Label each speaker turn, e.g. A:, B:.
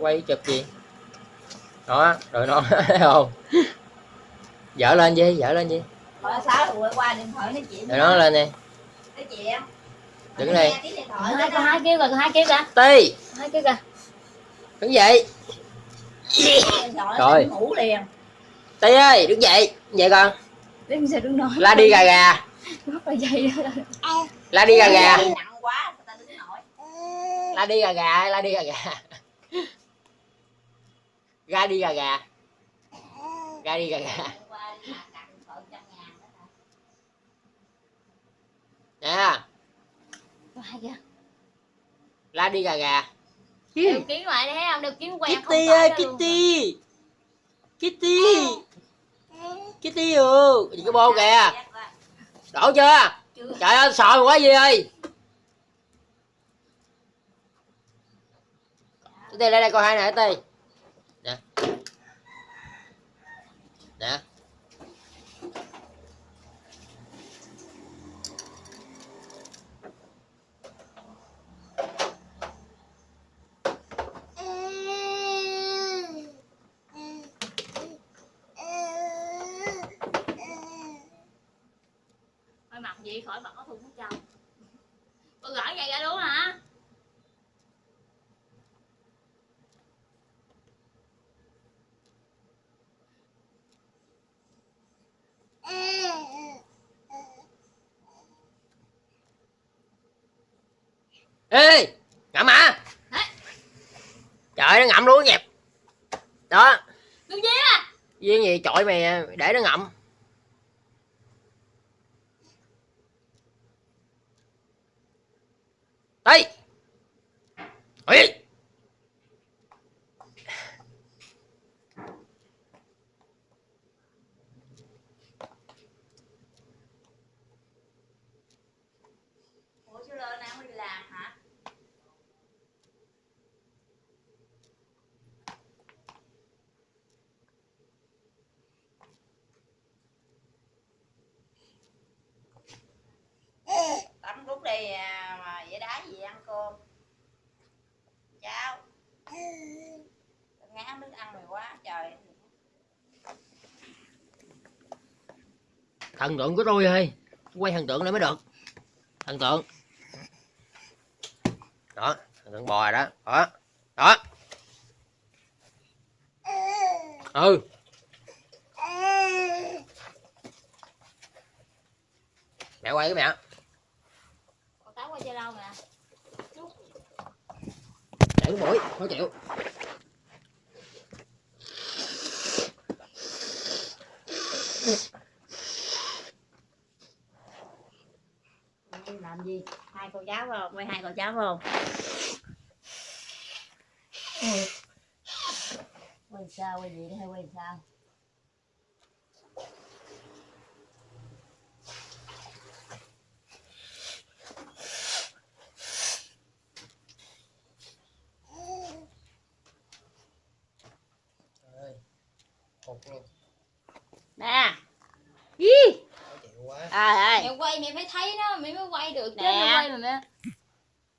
A: quay chụp gì? Đó rồi nó thấy không? Dở lên gì dở lên gì
B: Rồi sáu là quay qua điện thoại nói chuyện.
A: rồi nó lên đi.
B: Nói chuyện.
A: đứng đây.
C: Hai con hai kêu con hai kêu kìa
A: ti
C: hai kêu kìa
A: đứng dậy. Rồi.
B: nó ngủ liền.
A: ti ơi đứng dậy. Dậy con.
C: Đứng sao đứng nói.
A: La đi gà gà.
C: Rất là dày đó
A: la đi gà gà.
B: Đi nặng quá người ta đứng nổi.
A: la đi gà gà la đi gà gà ra đi gà gà. Ra đi gà gà. Nè. La đi gà gà.
C: Kiến ngoài đây thấy không? Đều kiến quen không
A: Kitty. ơi. Kitty. Kitty Kitty ừ. Gì cái bô kìa? Đổ chưa?
B: Chưa.
A: trời ơi sợ quá gì ơi Tì lên đây coi hai nè Tì nè nè
C: Thôi mặc gì khỏi mặc áo thun của chồng con gửi vậy ra đúng hả?
A: Ê ngậm à
C: Hả?
A: trời nó ngậm luôn dẹp đó.
C: Đừng giết à
A: viên gì chọi mày để nó ngậm. Đây Ê!
B: Ủa chú Lơ nào mới đi làm hả? Tắm rút đi à, mà vậy đá gì ăn cơm Chào Ngán nước ăn mày quá trời.
A: Thần tượng của tôi ơi quay thần tượng lại mới được. Thần tượng. Đó thần tượng bò rồi đó. Đó đó. Ừ. Mẹ quay cái mẹ.
C: Con táo qua chơi lâu nè
A: để cái mũi khó chịu
B: làm gì? Hai cô cháu không? Quay hai cô cháu không? Quay sao? Quay gì hay quay sao? Nè Ý
A: khó chịu quá
B: À ơi
C: mẹ quay mẹ phải thấy nó mẹ mới quay được chứ
B: Nè.
C: mẹ quay mà mẹ